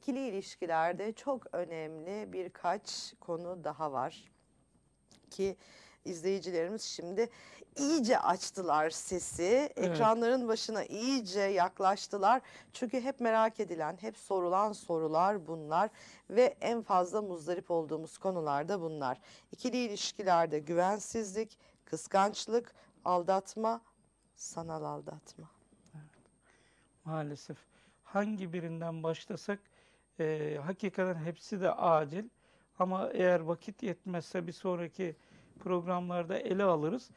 ikili ilişkilerde çok önemli birkaç konu daha var ki izleyicilerimiz şimdi iyice açtılar sesi. Ekranların başına iyice yaklaştılar. Çünkü hep merak edilen, hep sorulan sorular bunlar ve en fazla muzdarip olduğumuz konular da bunlar. İkili ilişkilerde güvensizlik, kıskançlık, aldatma, sanal aldatma. Maalesef. Hangi birinden başlasak e, hakikaten hepsi de acil. Ama eğer vakit yetmezse bir sonraki programlarda ele alırız.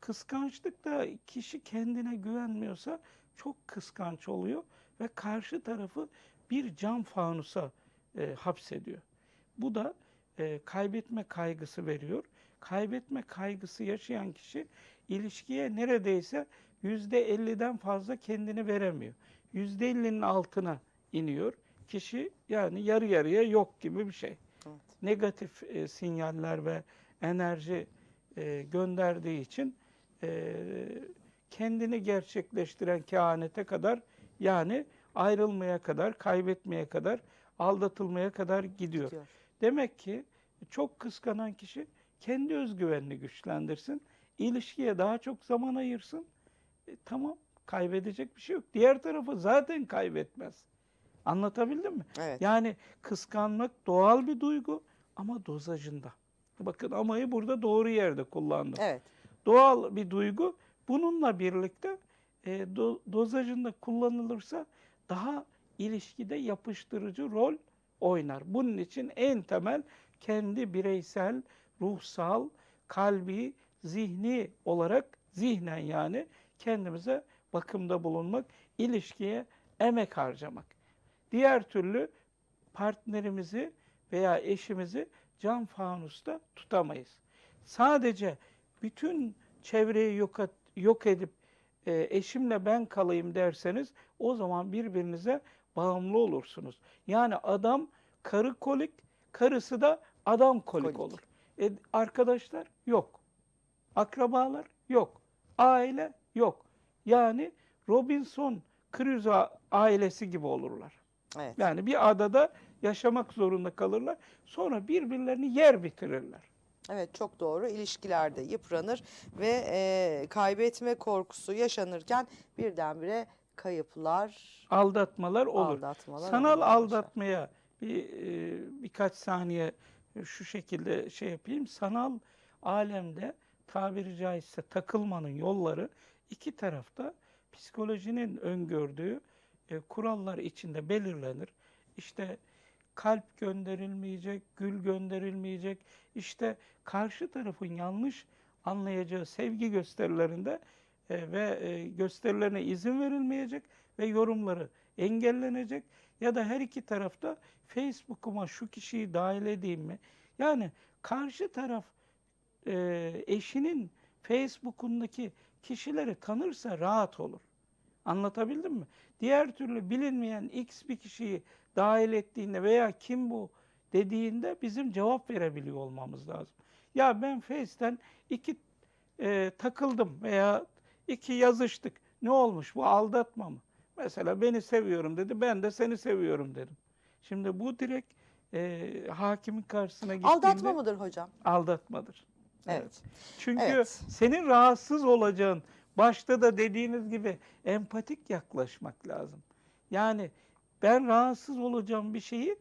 Kıskançlıkta kişi kendine güvenmiyorsa çok kıskanç oluyor ve karşı tarafı bir cam fanusa e, hapsediyor. Bu da e, kaybetme kaygısı veriyor. Kaybetme kaygısı yaşayan kişi ilişkiye neredeyse yüzde 50'den fazla kendini veremiyor. Yüzde 50'nin altına iniyor. Kişi yani yarı yarıya yok gibi bir şey. Evet. Negatif e, sinyaller ve enerji e, gönderdiği için e, kendini gerçekleştiren kehanete kadar yani ayrılmaya kadar, kaybetmeye kadar, aldatılmaya kadar gidiyor. Diyor. Demek ki çok kıskanan kişi kendi özgüvenini güçlendirsin, ilişkiye daha çok zaman ayırsın. E, tamam, kaybedecek bir şey yok. Diğer tarafı zaten kaybetmez. Anlatabildim mi? Evet. Yani kıskanmak doğal bir duygu ama dozajında. Bakın amayı burada doğru yerde kullandım. Evet. Doğal bir duygu. Bununla birlikte e, do- dozajında kullanılırsa daha ilişkide yapıştırıcı rol oynar. Bunun için en temel kendi bireysel, ruhsal, kalbi, zihni olarak zihnen yani kendimize bakımda bulunmak, ilişkiye emek harcamak. Diğer türlü partnerimizi veya eşimizi cam fanusta tutamayız. Sadece bütün çevreyi yok, et- yok edip e, eşimle ben kalayım derseniz o zaman birbirinize bağımlı olursunuz. Yani adam karı kolik, karısı da adam kolik, Kolik. olur. E, arkadaşlar yok. Akrabalar yok. Aile yok. Yani Robinson Crusoe ailesi gibi olurlar. Evet. Yani bir adada yaşamak zorunda kalırlar. Sonra birbirlerini yer bitirirler. Evet çok doğru. İlişkilerde yıpranır ve e, kaybetme korkusu yaşanırken birdenbire kayıplar, Aldatmalar olur. aldatmalar Sanal aldatmaya bir e, birkaç saniye şu şekilde şey yapayım. Sanal alemde tabiri caizse takılmanın yolları iki tarafta psikolojinin öngördüğü e, kurallar içinde belirlenir. İşte kalp gönderilmeyecek, gül gönderilmeyecek. İşte karşı tarafın yanlış anlayacağı sevgi gösterilerinde e, ve e, gösterilerine izin verilmeyecek ve yorumları engellenecek ya da her iki tarafta Facebook'uma şu kişiyi dahil edeyim mi? Yani karşı taraf eşinin Facebook'undaki kişileri tanırsa rahat olur. Anlatabildim mi? Diğer türlü bilinmeyen X bir kişiyi dahil ettiğinde veya kim bu dediğinde bizim cevap verebiliyor olmamız lazım. Ya ben Face'ten iki e, takıldım veya iki yazıştık. Ne olmuş bu aldatma mı? Mesela beni seviyorum dedi, ben de seni seviyorum dedim. Şimdi bu direkt e, hakimin karşısına gittiğinde Aldatma mıdır hocam? aldatmadır. Evet. Çünkü Evet. senin rahatsız olacağın, başta da dediğiniz gibi empatik yaklaşmak lazım. Yani ben rahatsız olacağım bir şeyi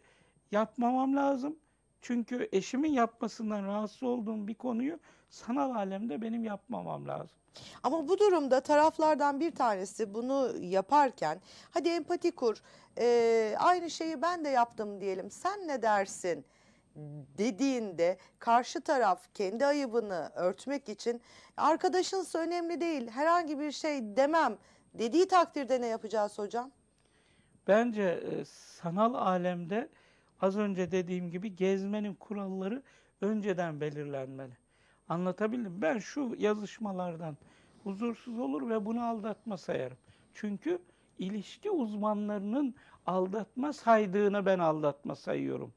yapmamam lazım. Çünkü eşimin yapmasından rahatsız olduğum bir konuyu sanal alemde benim yapmamam lazım. Ama bu durumda taraflardan bir tanesi bunu yaparken hadi empati kur e, aynı şeyi ben de yaptım diyelim sen ne dersin dediğinde karşı taraf kendi ayıbını örtmek için arkadaşınsa önemli değil herhangi bir şey demem dediği takdirde ne yapacağız hocam? Bence e, sanal alemde az önce dediğim gibi gezmenin kuralları önceden belirlenmeli. Anlatabildim. Ben şu yazışmalardan huzursuz olur ve bunu aldatma sayarım. Çünkü ilişki uzmanlarının aldatma saydığını ben aldatma sayıyorum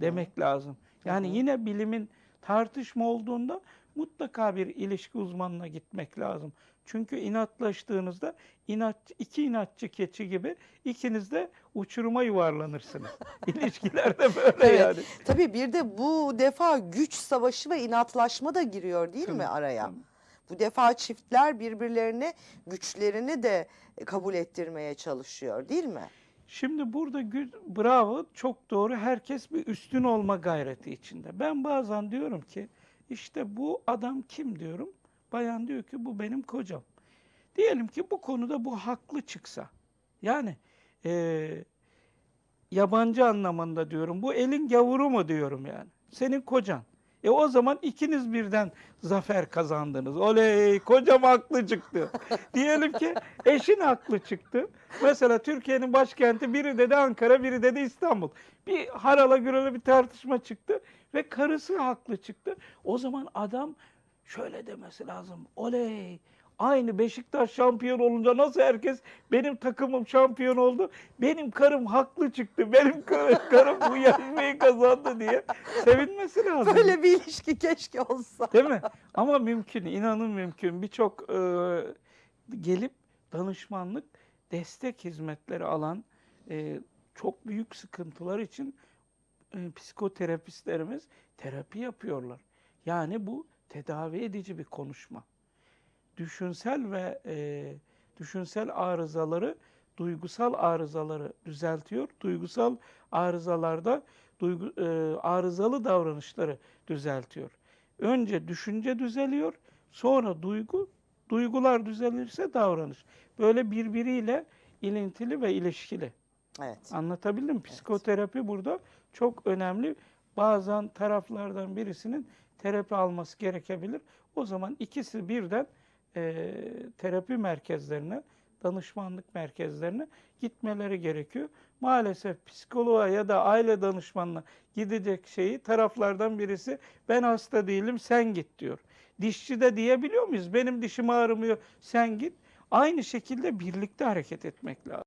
demek lazım. Yani yine bilimin tartışma olduğunda mutlaka bir ilişki uzmanına gitmek lazım. Çünkü inatlaştığınızda inat, iki inatçı keçi gibi ikiniz de uçuruma yuvarlanırsınız. İlişkilerde böyle Evet. yani. Tabii bir de bu defa güç savaşı ve inatlaşma da giriyor değil mi Tabii, araya? tabii. Bu defa çiftler birbirlerine güçlerini de kabul ettirmeye çalışıyor değil mi? Şimdi burada bravo çok doğru herkes bir üstün olma gayreti içinde. Ben bazen diyorum ki işte bu adam kim diyorum. Bayan diyor ki bu benim kocam. Diyelim ki bu konuda bu haklı çıksa. Yani eee, yabancı anlamında diyorum. Bu elin gavuru mu diyorum yani. Senin kocan. E o zaman ikiniz birden zafer kazandınız. Oley kocam haklı çıktı. Diyelim ki eşin haklı çıktı. Mesela Türkiye'nin başkenti biri dedi Ankara biri dedi İstanbul. Bir harala gürele bir tartışma çıktı ve karısı haklı çıktı. O zaman adam şöyle demesi lazım. Oley Aynı Beşiktaş şampiyon olunca nasıl herkes benim takımım şampiyon oldu. Benim karım haklı çıktı. Benim kar- karım bu yarışmayı kazandı diye sevinmesi lazım. Böyle bir ilişki keşke olsa. Değil mi? Ama mümkün, inanın mümkün. Birçok e, gelip danışmanlık, destek hizmetleri alan e, çok büyük sıkıntılar için e, psikoterapistlerimiz terapi yapıyorlar. Yani bu tedavi edici bir konuşma. Düşünsel ve e, düşünsel arızaları, duygusal arızaları düzeltiyor. Duygusal arızalarda duygu, e, arızalı davranışları düzeltiyor. Önce düşünce düzeliyor, sonra duygu, duygular düzelirse davranış. Böyle birbiriyle ilintili ve ilişkili. Evet. Anlatabildim mi? Psikoterapi burada çok önemli. Bazen taraflardan birisinin terapi alması gerekebilir. O zaman ikisi birden e, terapi merkezlerine, danışmanlık merkezlerine gitmeleri gerekiyor. Maalesef psikoloğa ya da aile danışmanına gidecek şeyi taraflardan birisi ben hasta değilim sen git diyor. Dişçi de diyebiliyor muyuz? Benim dişim ağrımıyor sen git. Aynı şekilde birlikte hareket etmek lazım.